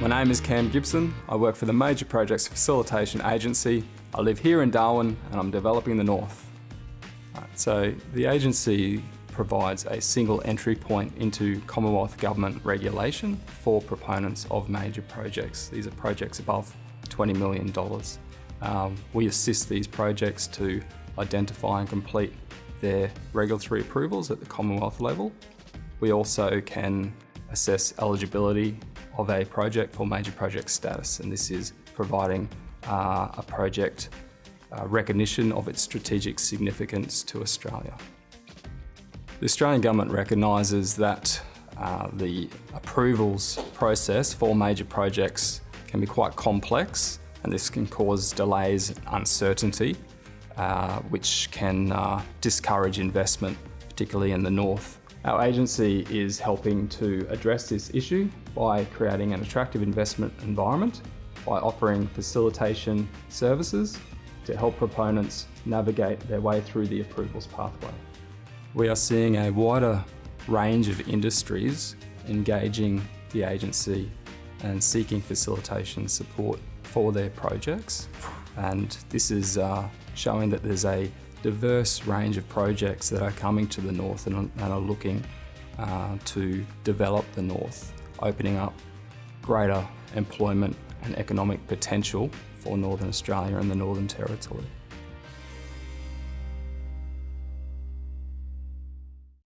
My name is Cam Gibson. I work for the Major Projects Facilitation Agency. I live here in Darwin and I'm developing the North. Right, so the agency provides a single entry point into Commonwealth Government regulation for proponents of major projects. These are projects above $20 million. Um, we assist these projects to identify and complete their regulatory approvals at the Commonwealth level. We also can assess eligibility of a project for major project status and this is providing uh, a project uh, recognition of its strategic significance to Australia. The Australian Government recognises that uh, the approvals process for major projects can be quite complex and this can cause delays and uncertainty uh, which can uh, discourage investment, particularly in the north. Our agency is helping to address this issue by creating an attractive investment environment by offering facilitation services to help proponents navigate their way through the approvals pathway. We are seeing a wider range of industries engaging the agency and seeking facilitation support for their projects. And this is uh, showing that there's a diverse range of projects that are coming to the north and, and are looking uh, to develop the north, opening up greater employment and economic potential for Northern Australia and the Northern Territory.